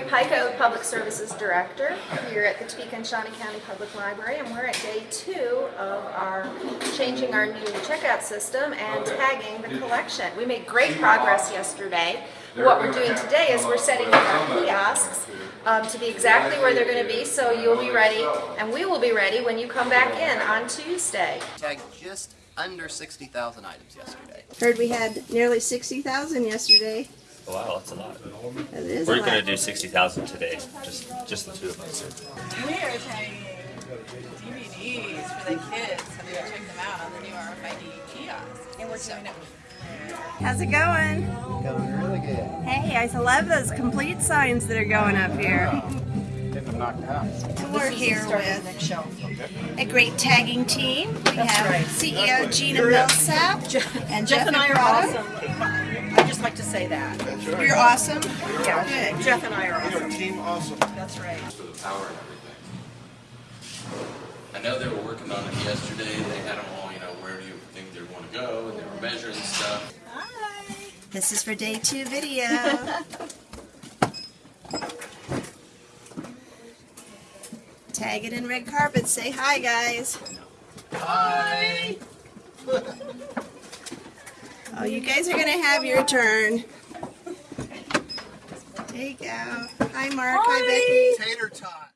Lori Pico, Public Services Director here at the Topeka and Shawnee County Public Library, and we're at day two of our changing our new checkout system and tagging the collection. We made great progress yesterday. What we're doing today is we're setting up our kiosks um, to be exactly where they're going to be, so you'll be ready, and we will be ready when you come back in on Tuesday. tagged just under 60,000 items yesterday. Heard we had nearly 60,000 yesterday. Oh, wow, that's a lot. That is We're gonna do sixty thousand today, just just the two of us. We are tagging DVDs for the kids, so they can check them out on the new RFID kiosk. And we're doing it. How's it going? Going really good. Hey, I love those complete signs that are going up here. Get them knocked out. We're here with a great tagging team. We have right. CEO Gina Millsap and Jeff, Jeff and I are Ebrada. awesome. I'd just like to say that. You're awesome. Yeah, Good. Jeff and I are awesome. Team awesome. That's right. for the power and everything. I know they were working on it yesterday, they had them all, you know, where do you think they want to go, and they were measuring stuff. Hi. This is for day two video. Tag it in red carpet. Say hi, guys. Hi. Oh, you guys are gonna have your turn. Take out. Hi, Mark. Hi, Becky. Tater tot.